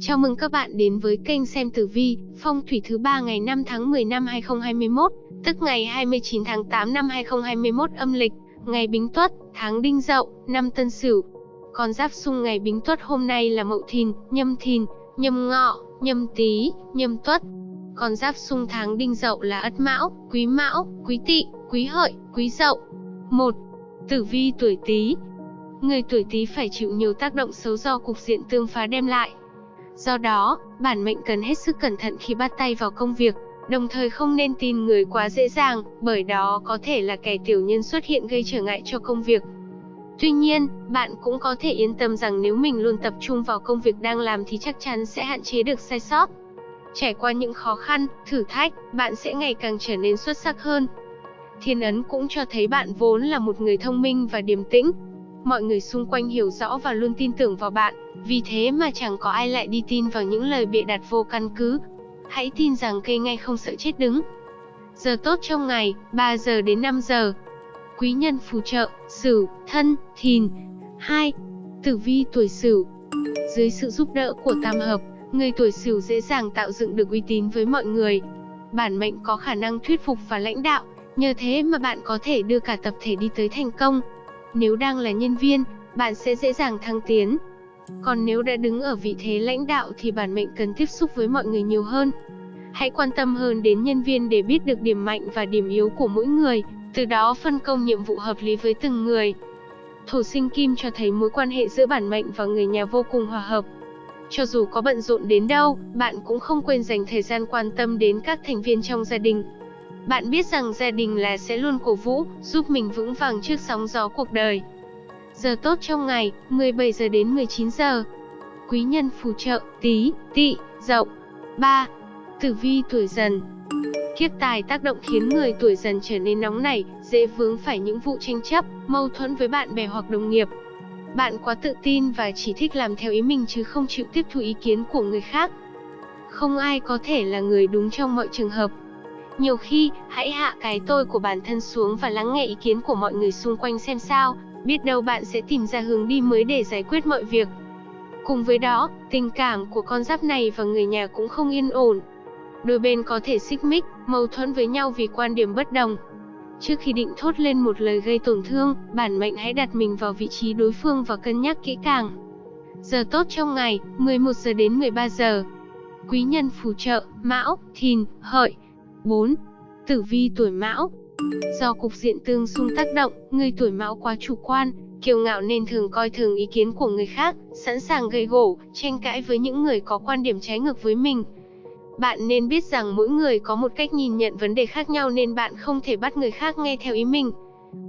Chào mừng các bạn đến với kênh xem tử vi, phong thủy thứ ba ngày 5 tháng 10 năm 2021, tức ngày 29 tháng 8 năm 2021 âm lịch, ngày Bính Tuất, tháng Đinh Dậu, năm Tân Sửu. Con giáp xung ngày Bính Tuất hôm nay là Mậu Thìn, Nhâm Thìn, Nhâm Ngọ, Nhâm Tý, Nhâm Tuất. Con giáp xung tháng Đinh Dậu là Ất Mão, Quý Mão, Quý Tỵ, Quý Hợi, Quý Dậu. 1. Tử vi tuổi Tý. Người tuổi Tý phải chịu nhiều tác động xấu do cục diện tương phá đem lại. Do đó, bản mệnh cần hết sức cẩn thận khi bắt tay vào công việc, đồng thời không nên tin người quá dễ dàng, bởi đó có thể là kẻ tiểu nhân xuất hiện gây trở ngại cho công việc. Tuy nhiên, bạn cũng có thể yên tâm rằng nếu mình luôn tập trung vào công việc đang làm thì chắc chắn sẽ hạn chế được sai sót. Trải qua những khó khăn, thử thách, bạn sẽ ngày càng trở nên xuất sắc hơn. Thiên ấn cũng cho thấy bạn vốn là một người thông minh và điềm tĩnh. Mọi người xung quanh hiểu rõ và luôn tin tưởng vào bạn, vì thế mà chẳng có ai lại đi tin vào những lời bịa đặt vô căn cứ. Hãy tin rằng cây ngay không sợ chết đứng. Giờ tốt trong ngày, 3 giờ đến 5 giờ. Quý nhân phù trợ, Sửu, Thân, Thìn. 2. Tử vi tuổi Sửu. Dưới sự giúp đỡ của tam hợp, người tuổi Sửu dễ dàng tạo dựng được uy tín với mọi người. Bản mệnh có khả năng thuyết phục và lãnh đạo, nhờ thế mà bạn có thể đưa cả tập thể đi tới thành công. Nếu đang là nhân viên, bạn sẽ dễ dàng thăng tiến. Còn nếu đã đứng ở vị thế lãnh đạo thì bản mệnh cần tiếp xúc với mọi người nhiều hơn. Hãy quan tâm hơn đến nhân viên để biết được điểm mạnh và điểm yếu của mỗi người, từ đó phân công nhiệm vụ hợp lý với từng người. Thổ sinh kim cho thấy mối quan hệ giữa bản mệnh và người nhà vô cùng hòa hợp. Cho dù có bận rộn đến đâu, bạn cũng không quên dành thời gian quan tâm đến các thành viên trong gia đình. Bạn biết rằng gia đình là sẽ luôn cổ vũ, giúp mình vững vàng trước sóng gió cuộc đời. Giờ tốt trong ngày, 17 giờ đến 19 giờ. Quý nhân phù trợ, tí, tị, dậu. 3. Tử vi tuổi dần Kiếp tài tác động khiến người tuổi dần trở nên nóng nảy, dễ vướng phải những vụ tranh chấp, mâu thuẫn với bạn bè hoặc đồng nghiệp. Bạn quá tự tin và chỉ thích làm theo ý mình chứ không chịu tiếp thu ý kiến của người khác. Không ai có thể là người đúng trong mọi trường hợp. Nhiều khi, hãy hạ cái tôi của bản thân xuống và lắng nghe ý kiến của mọi người xung quanh xem sao, biết đâu bạn sẽ tìm ra hướng đi mới để giải quyết mọi việc. Cùng với đó, tình cảm của con giáp này và người nhà cũng không yên ổn. Đôi bên có thể xích mích, mâu thuẫn với nhau vì quan điểm bất đồng. Trước khi định thốt lên một lời gây tổn thương, bản mệnh hãy đặt mình vào vị trí đối phương và cân nhắc kỹ càng. Giờ tốt trong ngày, 11 giờ đến 13 giờ. Quý nhân phù trợ, Mão, Thìn, Hợi. 4. Tử vi tuổi Mão Do cục diện tương xung tác động, người tuổi Mão quá chủ quan, kiêu ngạo nên thường coi thường ý kiến của người khác, sẵn sàng gây gổ, tranh cãi với những người có quan điểm trái ngược với mình. Bạn nên biết rằng mỗi người có một cách nhìn nhận vấn đề khác nhau nên bạn không thể bắt người khác nghe theo ý mình.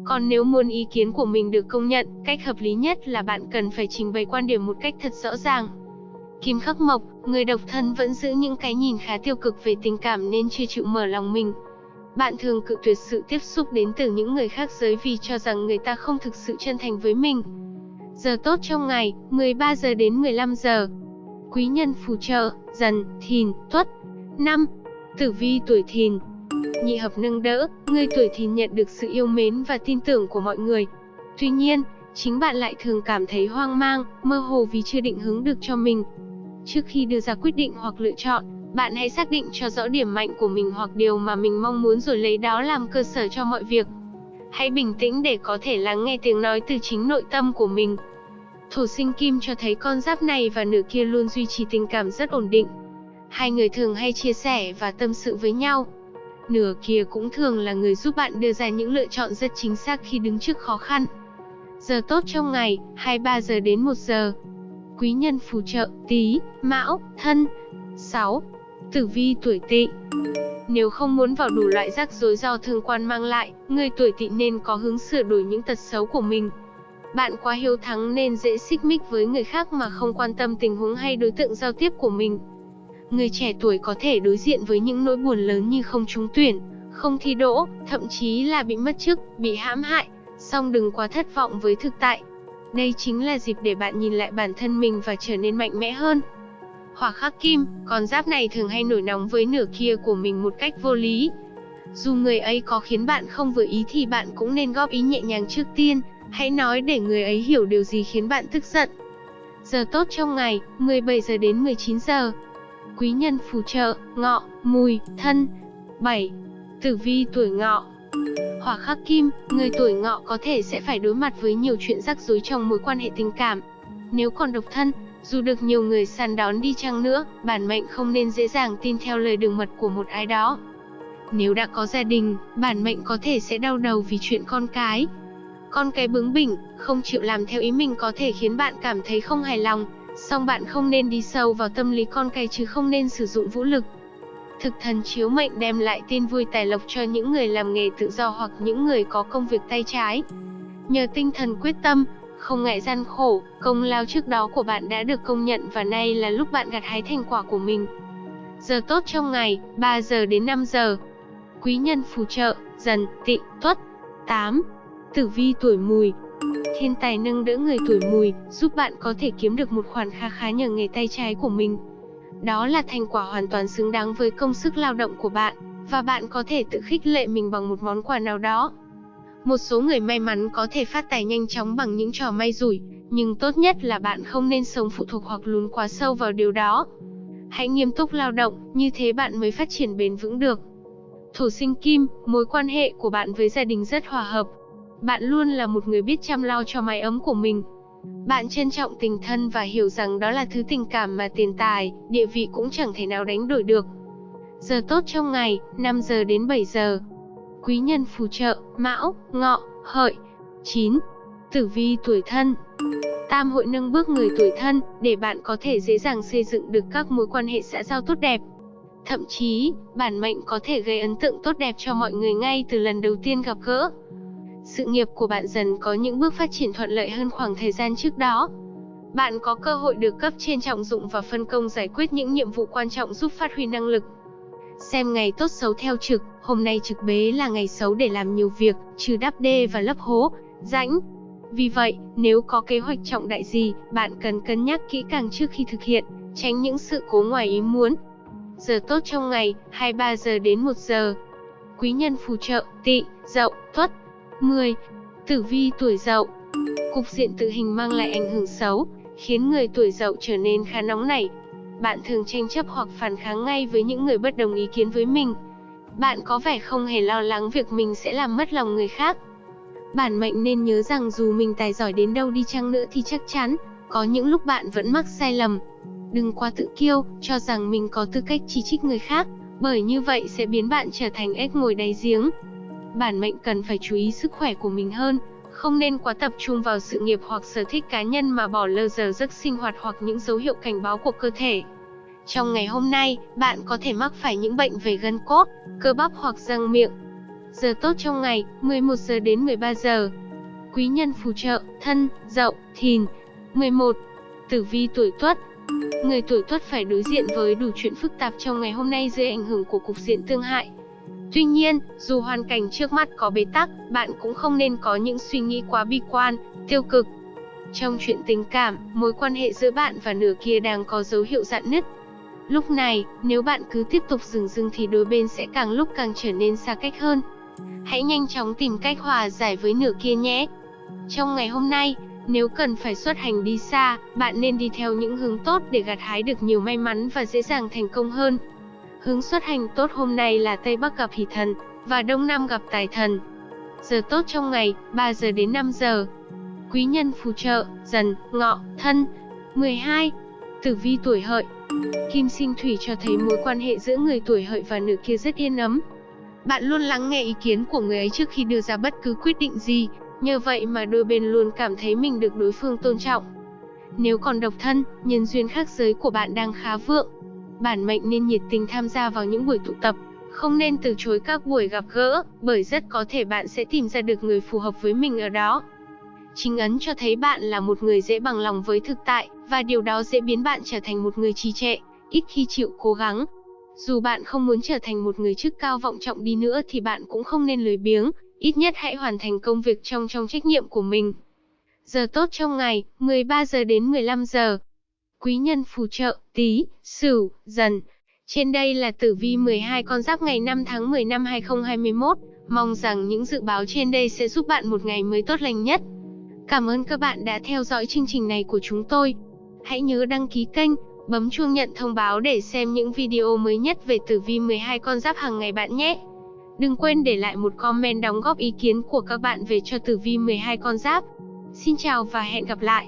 Còn nếu muốn ý kiến của mình được công nhận, cách hợp lý nhất là bạn cần phải trình bày quan điểm một cách thật rõ ràng. Kim khắc mộc, người độc thân vẫn giữ những cái nhìn khá tiêu cực về tình cảm nên chưa chịu mở lòng mình. Bạn thường cự tuyệt sự tiếp xúc đến từ những người khác giới vì cho rằng người ta không thực sự chân thành với mình. Giờ tốt trong ngày, 13 giờ đến 15 giờ. Quý nhân phù trợ, dần, thìn, tuất. 5. Tử vi tuổi thìn Nhị hợp nâng đỡ, người tuổi thìn nhận được sự yêu mến và tin tưởng của mọi người. Tuy nhiên, chính bạn lại thường cảm thấy hoang mang, mơ hồ vì chưa định hướng được cho mình. Trước khi đưa ra quyết định hoặc lựa chọn, bạn hãy xác định cho rõ điểm mạnh của mình hoặc điều mà mình mong muốn rồi lấy đó làm cơ sở cho mọi việc. Hãy bình tĩnh để có thể lắng nghe tiếng nói từ chính nội tâm của mình. Thổ sinh kim cho thấy con giáp này và nữ kia luôn duy trì tình cảm rất ổn định. Hai người thường hay chia sẻ và tâm sự với nhau. Nửa kia cũng thường là người giúp bạn đưa ra những lựa chọn rất chính xác khi đứng trước khó khăn. Giờ tốt trong ngày, 23 giờ đến 1 giờ. Quý nhân phù trợ, tí, mão, thân. 6. Tử vi tuổi tỵ Nếu không muốn vào đủ loại rắc rối do thương quan mang lại, người tuổi tỵ nên có hướng sửa đổi những tật xấu của mình. Bạn quá hiếu thắng nên dễ xích mích với người khác mà không quan tâm tình huống hay đối tượng giao tiếp của mình. Người trẻ tuổi có thể đối diện với những nỗi buồn lớn như không trúng tuyển, không thi đỗ, thậm chí là bị mất chức, bị hãm hại, song đừng quá thất vọng với thực tại. Đây chính là dịp để bạn nhìn lại bản thân mình và trở nên mạnh mẽ hơn. Hỏa khắc kim, con giáp này thường hay nổi nóng với nửa kia của mình một cách vô lý. Dù người ấy có khiến bạn không vừa ý thì bạn cũng nên góp ý nhẹ nhàng trước tiên, hãy nói để người ấy hiểu điều gì khiến bạn tức giận. Giờ tốt trong ngày, 17 giờ đến 19 giờ. Quý nhân phù trợ, ngọ, mùi, thân. 7. Tử vi tuổi ngọ Hỏa khắc kim, người tuổi ngọ có thể sẽ phải đối mặt với nhiều chuyện rắc rối trong mối quan hệ tình cảm. Nếu còn độc thân, dù được nhiều người săn đón đi chăng nữa, bản mệnh không nên dễ dàng tin theo lời đường mật của một ai đó. Nếu đã có gia đình, bản mệnh có thể sẽ đau đầu vì chuyện con cái. Con cái bướng bỉnh, không chịu làm theo ý mình có thể khiến bạn cảm thấy không hài lòng, song bạn không nên đi sâu vào tâm lý con cái chứ không nên sử dụng vũ lực. Thực thần chiếu mệnh đem lại tin vui tài lộc cho những người làm nghề tự do hoặc những người có công việc tay trái. Nhờ tinh thần quyết tâm, không ngại gian khổ, công lao trước đó của bạn đã được công nhận và nay là lúc bạn gặt hái thành quả của mình. Giờ tốt trong ngày, 3 giờ đến 5 giờ. Quý nhân phù trợ, dần, tị, tuất. 8. Tử vi tuổi mùi Thiên tài nâng đỡ người tuổi mùi, giúp bạn có thể kiếm được một khoản kha khá nhờ nghề tay trái của mình. Đó là thành quả hoàn toàn xứng đáng với công sức lao động của bạn, và bạn có thể tự khích lệ mình bằng một món quà nào đó. Một số người may mắn có thể phát tài nhanh chóng bằng những trò may rủi, nhưng tốt nhất là bạn không nên sống phụ thuộc hoặc lún quá sâu vào điều đó. Hãy nghiêm túc lao động, như thế bạn mới phát triển bền vững được. Thổ sinh kim, mối quan hệ của bạn với gia đình rất hòa hợp. Bạn luôn là một người biết chăm lo cho mái ấm của mình. Bạn trân trọng tình thân và hiểu rằng đó là thứ tình cảm mà tiền tài, địa vị cũng chẳng thể nào đánh đổi được. Giờ tốt trong ngày, 5 giờ đến 7 giờ. Quý nhân phù trợ, Mão, Ngọ, Hợi. 9. Tử vi tuổi thân Tam hội nâng bước người tuổi thân, để bạn có thể dễ dàng xây dựng được các mối quan hệ xã giao tốt đẹp. Thậm chí, bản mệnh có thể gây ấn tượng tốt đẹp cho mọi người ngay từ lần đầu tiên gặp gỡ. Sự nghiệp của bạn dần có những bước phát triển thuận lợi hơn khoảng thời gian trước đó. Bạn có cơ hội được cấp trên trọng dụng và phân công giải quyết những nhiệm vụ quan trọng giúp phát huy năng lực. Xem ngày tốt xấu theo trực, hôm nay trực bế là ngày xấu để làm nhiều việc, trừ đắp đê và lấp hố, rãnh. Vì vậy, nếu có kế hoạch trọng đại gì, bạn cần cân nhắc kỹ càng trước khi thực hiện, tránh những sự cố ngoài ý muốn. Giờ tốt trong ngày, 23 giờ đến 1 giờ. Quý nhân phù trợ, tị, dậu, tuất. 10. Tử vi tuổi dậu Cục diện tự hình mang lại ảnh hưởng xấu, khiến người tuổi dậu trở nên khá nóng nảy. Bạn thường tranh chấp hoặc phản kháng ngay với những người bất đồng ý kiến với mình. Bạn có vẻ không hề lo lắng việc mình sẽ làm mất lòng người khác. Bản mệnh nên nhớ rằng dù mình tài giỏi đến đâu đi chăng nữa thì chắc chắn, có những lúc bạn vẫn mắc sai lầm. Đừng quá tự kiêu, cho rằng mình có tư cách chỉ trích người khác, bởi như vậy sẽ biến bạn trở thành ếch ngồi đáy giếng. Bản mệnh cần phải chú ý sức khỏe của mình hơn, không nên quá tập trung vào sự nghiệp hoặc sở thích cá nhân mà bỏ lơ giờ giấc sinh hoạt hoặc những dấu hiệu cảnh báo của cơ thể. Trong ngày hôm nay, bạn có thể mắc phải những bệnh về gân cốt, cơ bắp hoặc răng miệng. Giờ tốt trong ngày, 11 giờ đến 13 giờ. Quý nhân phù trợ, thân, dậu, thìn. 11. Tử vi tuổi tuất Người tuổi tuất phải đối diện với đủ chuyện phức tạp trong ngày hôm nay dưới ảnh hưởng của cục diện tương hại. Tuy nhiên, dù hoàn cảnh trước mắt có bế tắc, bạn cũng không nên có những suy nghĩ quá bi quan, tiêu cực. Trong chuyện tình cảm, mối quan hệ giữa bạn và nửa kia đang có dấu hiệu dạn nứt. Lúc này, nếu bạn cứ tiếp tục dừng dưng thì đôi bên sẽ càng lúc càng trở nên xa cách hơn. Hãy nhanh chóng tìm cách hòa giải với nửa kia nhé. Trong ngày hôm nay, nếu cần phải xuất hành đi xa, bạn nên đi theo những hướng tốt để gặt hái được nhiều may mắn và dễ dàng thành công hơn. Hướng xuất hành tốt hôm nay là Tây Bắc gặp hỷ thần, và Đông Nam gặp tài thần. Giờ tốt trong ngày, 3 giờ đến 5 giờ. Quý nhân phù trợ, dần, ngọ, thân. 12. Tử vi tuổi hợi Kim sinh thủy cho thấy mối quan hệ giữa người tuổi hợi và nữ kia rất yên ấm. Bạn luôn lắng nghe ý kiến của người ấy trước khi đưa ra bất cứ quyết định gì, nhờ vậy mà đôi bên luôn cảm thấy mình được đối phương tôn trọng. Nếu còn độc thân, nhân duyên khác giới của bạn đang khá vượng, bản mệnh nên nhiệt tình tham gia vào những buổi tụ tập, không nên từ chối các buổi gặp gỡ, bởi rất có thể bạn sẽ tìm ra được người phù hợp với mình ở đó. Chính ấn cho thấy bạn là một người dễ bằng lòng với thực tại, và điều đó dễ biến bạn trở thành một người trì trệ, ít khi chịu cố gắng. Dù bạn không muốn trở thành một người chức cao vọng trọng đi nữa thì bạn cũng không nên lười biếng, ít nhất hãy hoàn thành công việc trong trong trách nhiệm của mình. Giờ tốt trong ngày, 13 giờ đến 15 giờ quý nhân phù trợ, tí, sửu, dần. Trên đây là tử vi 12 con giáp ngày 5 tháng 10 năm 2021. Mong rằng những dự báo trên đây sẽ giúp bạn một ngày mới tốt lành nhất. Cảm ơn các bạn đã theo dõi chương trình này của chúng tôi. Hãy nhớ đăng ký kênh, bấm chuông nhận thông báo để xem những video mới nhất về tử vi 12 con giáp hàng ngày bạn nhé. Đừng quên để lại một comment đóng góp ý kiến của các bạn về cho tử vi 12 con giáp. Xin chào và hẹn gặp lại.